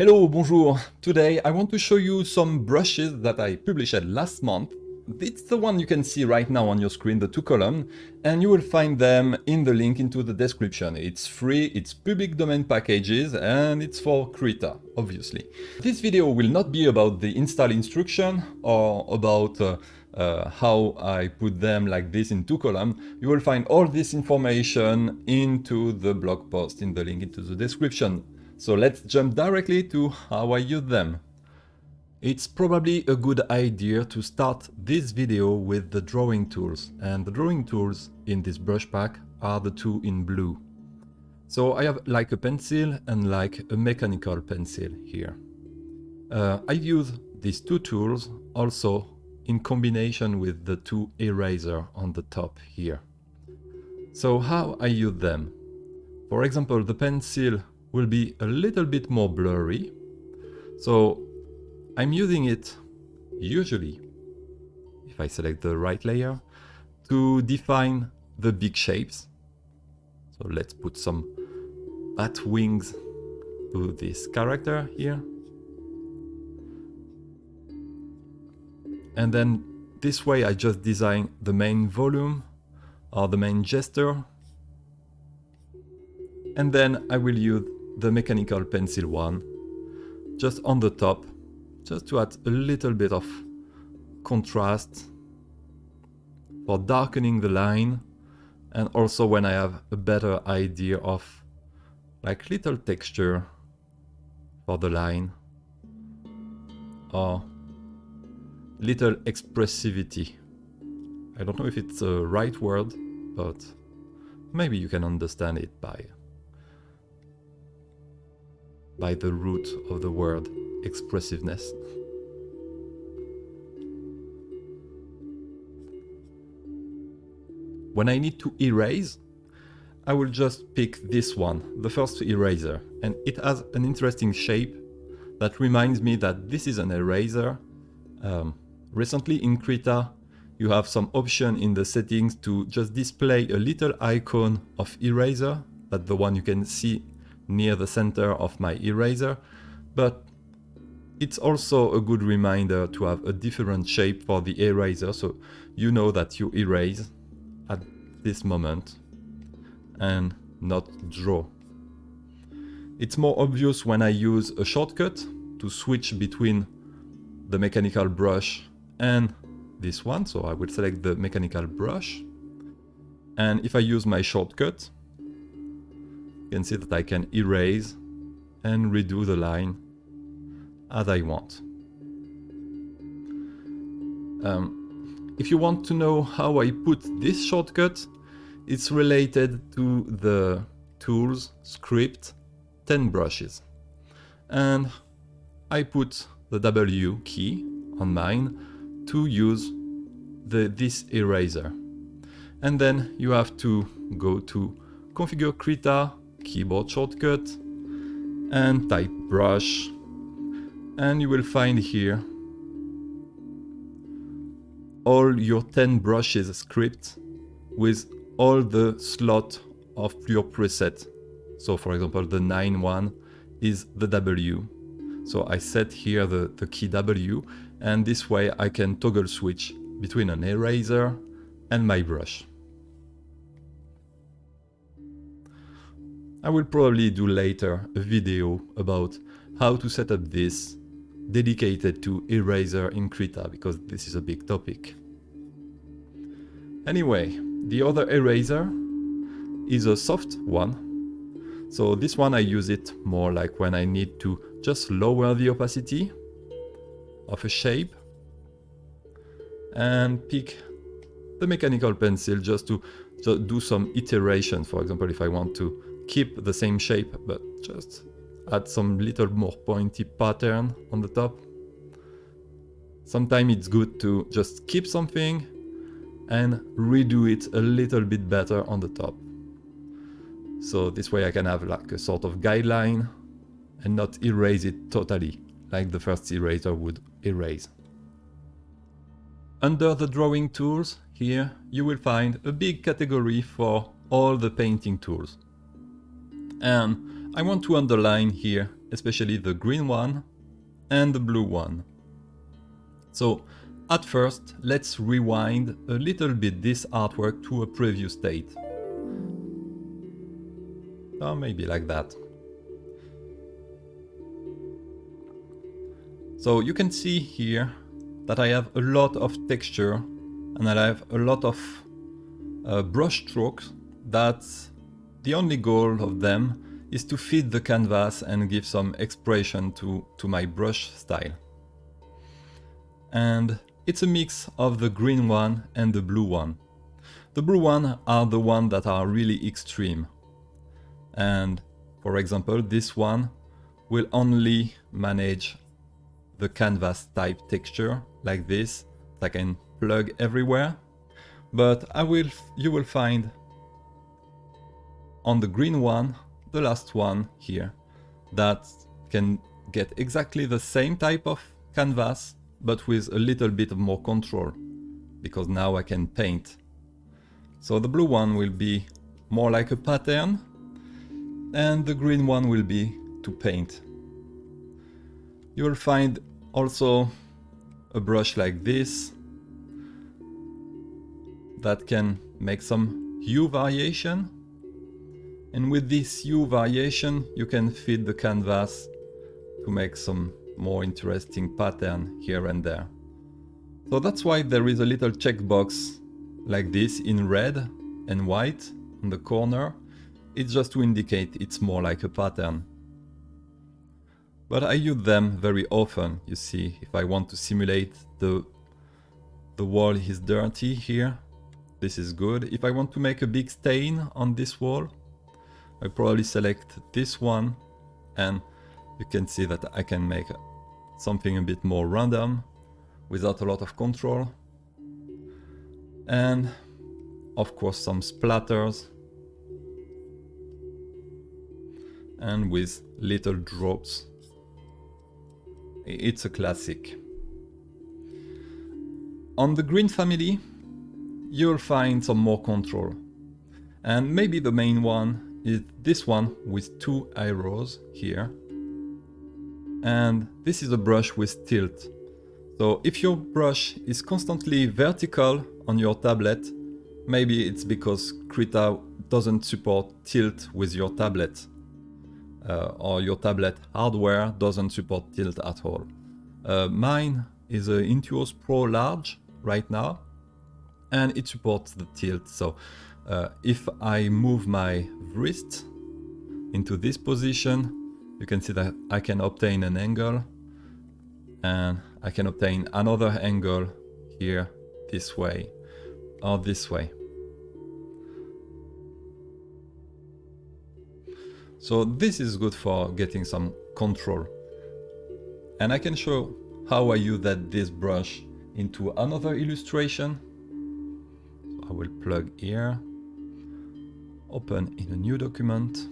Hello, bonjour. Today I want to show you some brushes that I published last month. It's the one you can see right now on your screen, the two column, and you will find them in the link into the description. It's free, it's public domain packages, and it's for Krita, obviously. This video will not be about the install instruction or about uh, uh, how I put them like this in two column. You will find all this information into the blog post in the link into the description. So let's jump directly to how I use them. It's probably a good idea to start this video with the drawing tools and the drawing tools in this brush pack are the two in blue. So I have like a pencil and like a mechanical pencil here. Uh, I use these two tools also in combination with the two eraser on the top here. So how I use them? For example, the pencil will be a little bit more blurry. So I'm using it usually, if I select the right layer, to define the big shapes. So let's put some bat wings to this character here. And then this way I just design the main volume or the main gesture. And then I will use the mechanical pencil one just on the top just to add a little bit of contrast for darkening the line and also when I have a better idea of like little texture for the line or little expressivity. I don't know if it's a right word, but maybe you can understand it by by the root of the word expressiveness. When I need to erase, I will just pick this one, the first eraser, and it has an interesting shape that reminds me that this is an eraser um, Recently in Krita, you have some option in the settings to just display a little icon of eraser, that's the one you can see near the center of my eraser, but it's also a good reminder to have a different shape for the eraser, so you know that you erase at this moment and not draw. It's more obvious when I use a shortcut to switch between the mechanical brush and this one. So I will select the mechanical brush. And if I use my shortcut, you can see that I can erase and redo the line as I want. Um, if you want to know how I put this shortcut, it's related to the tools script 10 brushes. And I put the W key on mine to use the, this eraser. And then you have to go to configure Krita, keyboard shortcut, and type brush. And you will find here all your 10 brushes script with all the slot of your preset. So for example, the 9 one is the W. So I set here the, the key W and this way I can toggle switch between an eraser and my brush. I will probably do later a video about how to set up this dedicated to eraser in Krita because this is a big topic. Anyway, the other eraser is a soft one. So this one I use it more like when I need to just lower the opacity of a shape and pick the mechanical pencil just to, do some iteration. For example, if I want to keep the same shape, but just add some little more pointy pattern on the top. Sometimes it's good to just keep something and redo it a little bit better on the top. So this way I can have like a sort of guideline and not erase it totally like the first eraser would erase. Under the drawing tools, here you will find a big category for all the painting tools. And I want to underline here especially the green one and the blue one. So at first, let's rewind a little bit this artwork to a previous state. Or maybe like that. So you can see here that I have a lot of texture and I have a lot of uh, brush strokes that the only goal of them is to fit the canvas and give some expression to, to my brush style. And it's a mix of the green one and the blue one. The blue one are the ones that are really extreme. And for example, this one will only manage the canvas type texture like this that I can plug everywhere. But I will, you will find on the green one, the last one here, that can get exactly the same type of canvas but with a little bit of more control because now I can paint. So the blue one will be more like a pattern and the green one will be to paint. You will find also a brush like this that can make some hue variation and with this hue variation you can feed the canvas to make some more interesting pattern here and there. So that's why there is a little checkbox like this in red and white on the corner. It's just to indicate it's more like a pattern. But I use them very often, you see, if I want to simulate the, the wall is dirty here, this is good. If I want to make a big stain on this wall, I probably select this one and you can see that I can make something a bit more random without a lot of control. And of course some splatters and with little drops. It's a classic. On the green family, you'll find some more control. And maybe the main one is this one with two arrows here and this is a brush with tilt. So if your brush is constantly vertical on your tablet, maybe it's because Krita doesn't support tilt with your tablet. Uh, or your tablet hardware doesn't support tilt at all. Uh, mine is a Intuos Pro Large right now, and it supports the tilt. So uh, if I move my wrist into this position, you can see that I can obtain an angle and I can obtain another angle here this way or this way. So this is good for getting some control. And I can show how I use that this brush into another illustration. So I will plug here, open in a new document.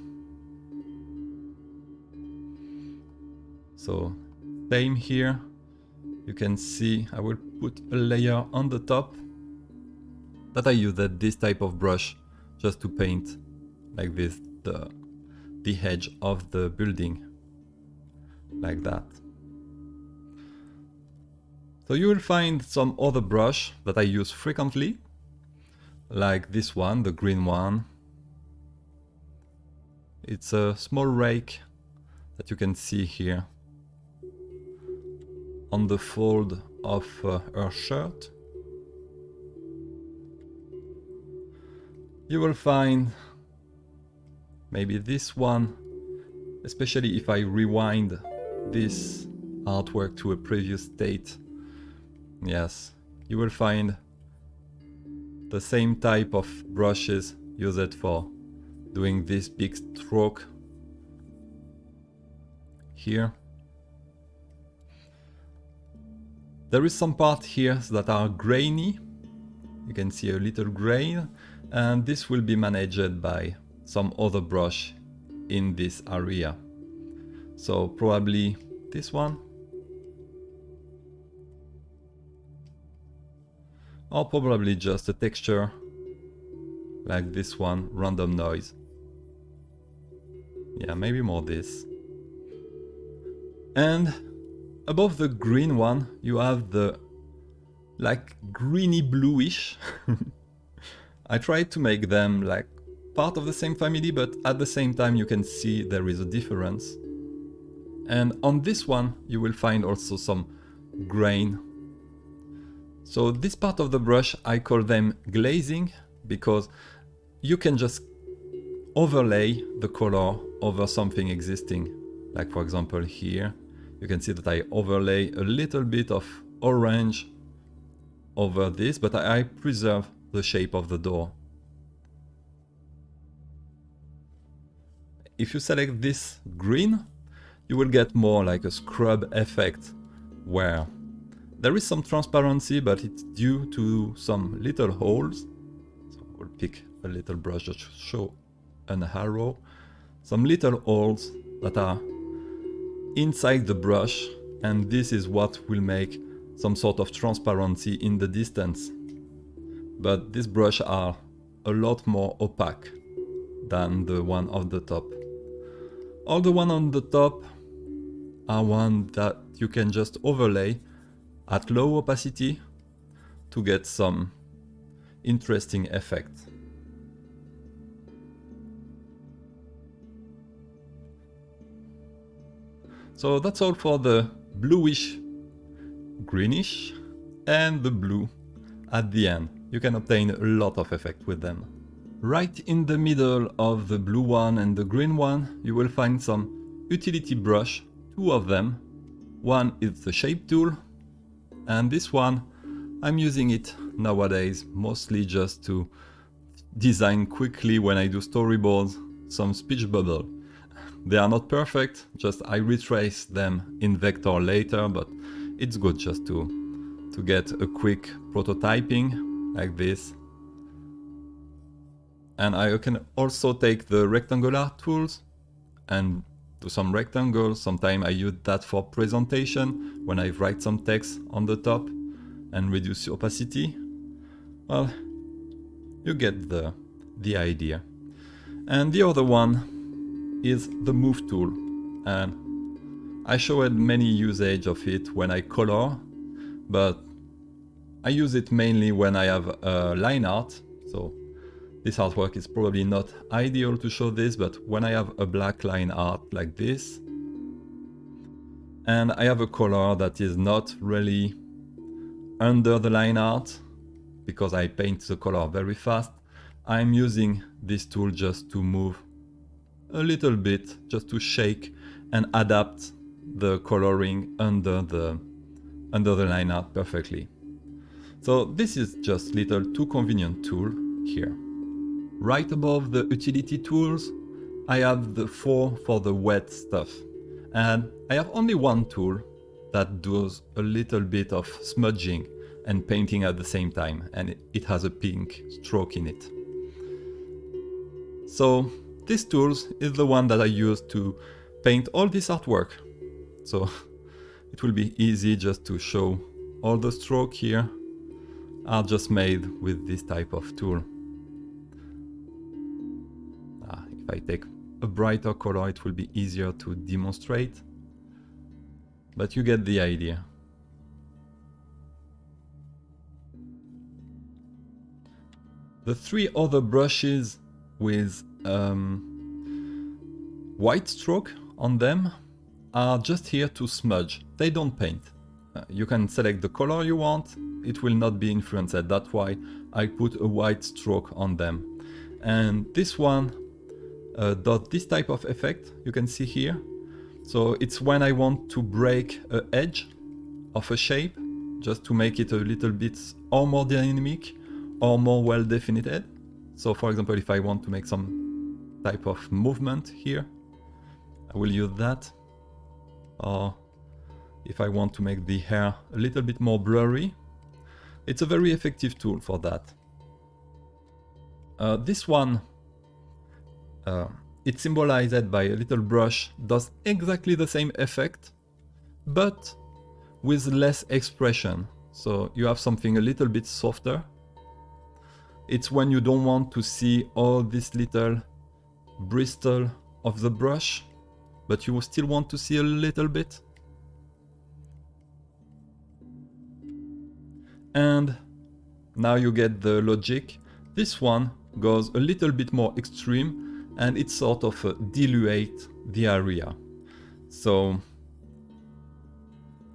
So same here. You can see I will put a layer on the top that I use this type of brush just to paint like this the, the edge of the building like that. So you will find some other brush that I use frequently like this one, the green one. It's a small rake that you can see here on the fold of uh, her shirt. You will find maybe this one, especially if I rewind this artwork to a previous state. Yes, you will find the same type of brushes used for doing this big stroke here. There is some part here that are grainy. You can see a little grain and this will be managed by some other brush in this area. So probably this one. Or probably just a texture like this one, random noise. Yeah, maybe more this. And above the green one, you have the like greeny bluish. I tried to make them like part of the same family, but at the same time you can see there is a difference. And on this one, you will find also some grain. So this part of the brush, I call them glazing because you can just overlay the color over something existing. Like for example here, you can see that I overlay a little bit of orange over this, but I preserve the shape of the door. If you select this green, you will get more like a scrub effect where there is some transparency but it's due to some little holes. So we'll pick a little brush to show an arrow. Some little holes that are inside the brush and this is what will make some sort of transparency in the distance. But these brushes are a lot more opaque than the one on the top. All the one on the top are one that you can just overlay at low opacity to get some interesting effect. So that's all for the bluish, greenish and the blue at the end. You can obtain a lot of effect with them. Right in the middle of the blue one and the green one, you will find some utility brush two of them. One is the shape tool and this one I'm using it nowadays mostly just to design quickly when I do storyboards some speech bubble. They are not perfect, just I retrace them in vector later, but it's good just to, to get a quick prototyping like this. And I can also take the rectangular tools and do some rectangles. Sometimes I use that for presentation when I write some text on the top and reduce opacity. Well, you get the, the idea. And the other one is the move tool. And I showed many usage of it when I color, but I use it mainly when I have a line art. So this artwork is probably not ideal to show this, but when I have a black line art like this, and I have a color that is not really under the line art, because I paint the color very fast, I'm using this tool just to move a little bit, just to shake and adapt the coloring under the, under the line art perfectly. So this is just little too convenient tool here. Right above the utility tools, I have the four for the wet stuff. And I have only one tool that does a little bit of smudging and painting at the same time, and it has a pink stroke in it. So this tool is the one that I use to paint all this artwork. So it will be easy just to show all the stroke here are just made with this type of tool. Ah, if I take a brighter color, it will be easier to demonstrate. But you get the idea. The three other brushes with um, white stroke on them are just here to smudge. They don't paint. Uh, you can select the color you want. It will not be influenced. That's why I put a white stroke on them. And this one uh, dot this type of effect you can see here. So it's when I want to break a edge of a shape just to make it a little bit or more dynamic or more well defined. So for example, if I want to make some type of movement here, I will use that. Or if I want to make the hair a little bit more blurry, it's a very effective tool for that. Uh, this one uh, it's symbolized by a little brush, does exactly the same effect, but with less expression. So you have something a little bit softer. It's when you don't want to see all this little bristle of the brush, but you still want to see a little bit. And now you get the logic. This one goes a little bit more extreme and it sort of uh, dilute the area. So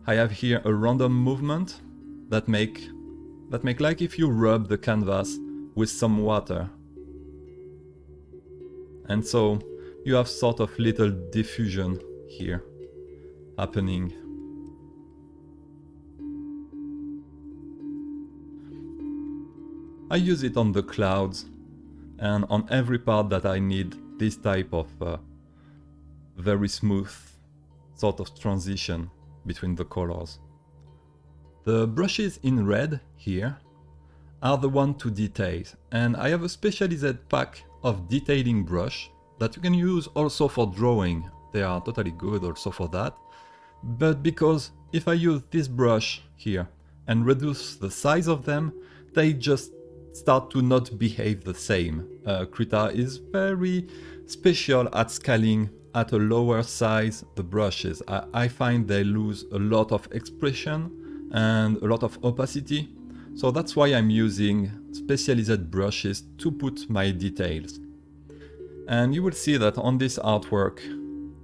I have here a random movement that make that make like if you rub the canvas with some water and so you have sort of little diffusion here happening. I use it on the clouds and on every part that I need this type of uh, very smooth sort of transition between the colors. The brushes in red here are the one to detail and I have a specialized pack of detailing brush that you can use also for drawing. They are totally good also for that. But because if I use this brush here and reduce the size of them, they just start to not behave the same. Uh, Krita is very special at scaling at a lower size the brushes. I, I find they lose a lot of expression and a lot of opacity. So that's why I'm using specialized brushes to put my details. And you will see that on this artwork,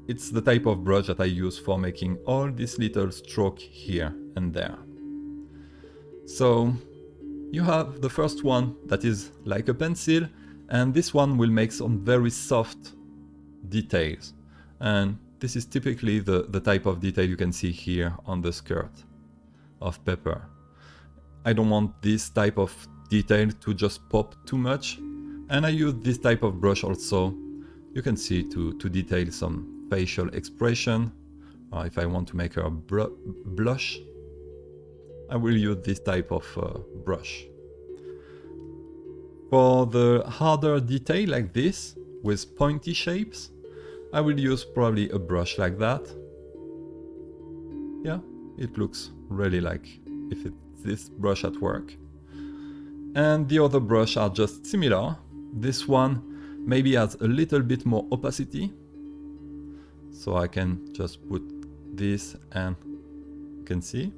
it's the type of brush that I use for making all this little stroke here and there. So you have the first one that is like a pencil and this one will make some very soft details. And this is typically the, the type of detail you can see here on the skirt of Pepper. I don't want this type of detail to just pop too much. And I use this type of brush also, you can see to, to detail some facial expression. Uh, if I want to make her blush, I will use this type of uh, brush. For the harder detail like this, with pointy shapes, I will use probably a brush like that. Yeah, it looks really like if it's this brush at work. And the other brush are just similar. This one maybe has a little bit more opacity. So I can just put this and you can see.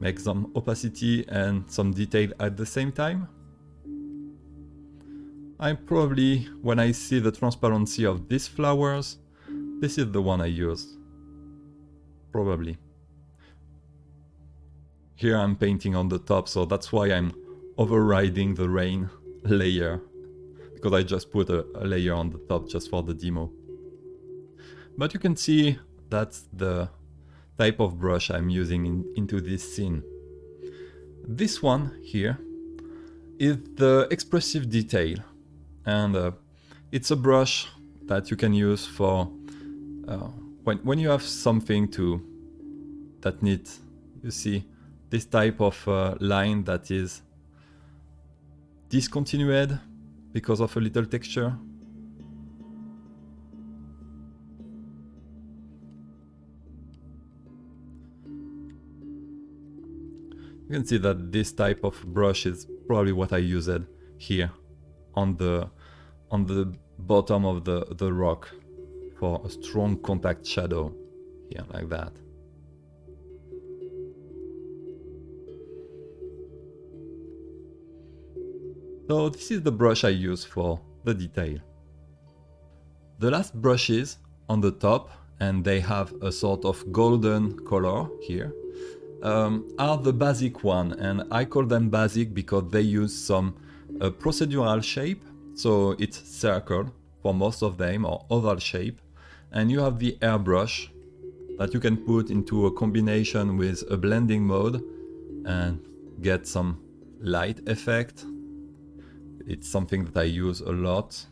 Make some opacity and some detail at the same time. I probably, when I see the transparency of these flowers, this is the one I use. Probably. Here I'm painting on the top, so that's why I'm overriding the rain layer. Because I just put a, a layer on the top just for the demo. But you can see that's the type of brush I'm using in, into this scene. This one here is the expressive detail and uh, it's a brush that you can use for uh, when, when you have something to that needs you see this type of uh, line that is discontinued because of a little texture You can see that this type of brush is probably what I used here on the on the bottom of the, the rock for a strong contact shadow here like that. So this is the brush I use for the detail. The last brushes on the top and they have a sort of golden color here um, are the basic one and I call them basic because they use some a procedural shape, so it's circle for most of them or oval shape, and you have the airbrush that you can put into a combination with a blending mode and get some light effect. It's something that I use a lot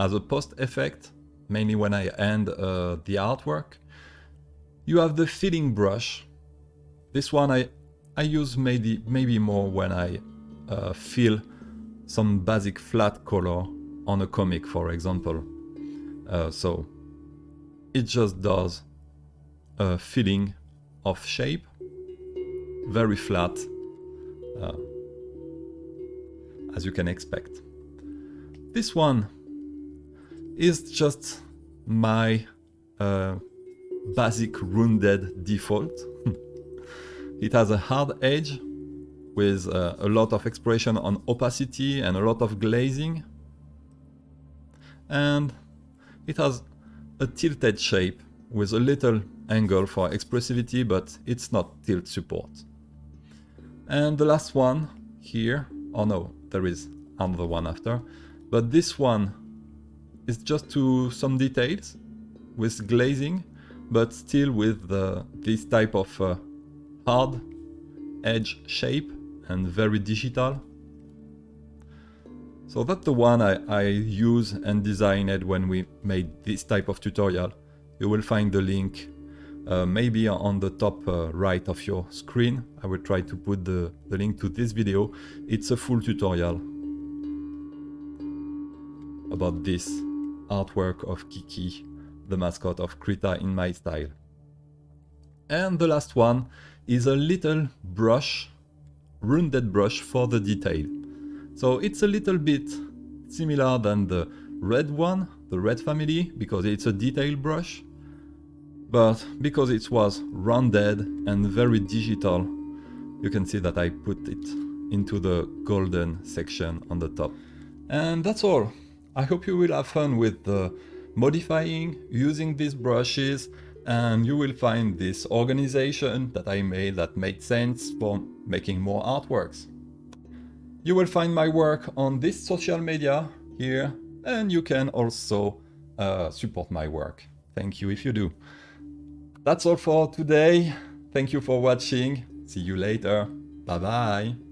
as a post effect, mainly when I end uh, the artwork. You have the filling brush. This one I, I use maybe, maybe more when I uh, fill some basic flat color on a comic, for example. Uh, so it just does a filling of shape, very flat, uh, as you can expect. This one is just my uh, basic rounded default. It has a hard edge with uh, a lot of expression on opacity and a lot of glazing. And it has a tilted shape with a little angle for expressivity, but it's not tilt support. And the last one here, oh no, there is another one after, but this one is just to some details with glazing, but still with the, this type of uh, hard edge shape and very digital. So that's the one I, I use and designed when we made this type of tutorial. You will find the link uh, maybe on the top uh, right of your screen. I will try to put the, the link to this video. It's a full tutorial about this artwork of Kiki, the mascot of Krita in my style. And the last one is a little brush, rounded brush for the detail. So it's a little bit similar than the red one, the red family, because it's a detail brush. But because it was rounded and very digital, you can see that I put it into the golden section on the top. And that's all. I hope you will have fun with the modifying, using these brushes, and you will find this organization that I made that made sense for making more artworks. You will find my work on this social media here, and you can also uh, support my work. Thank you if you do. That's all for today. Thank you for watching. See you later. Bye bye.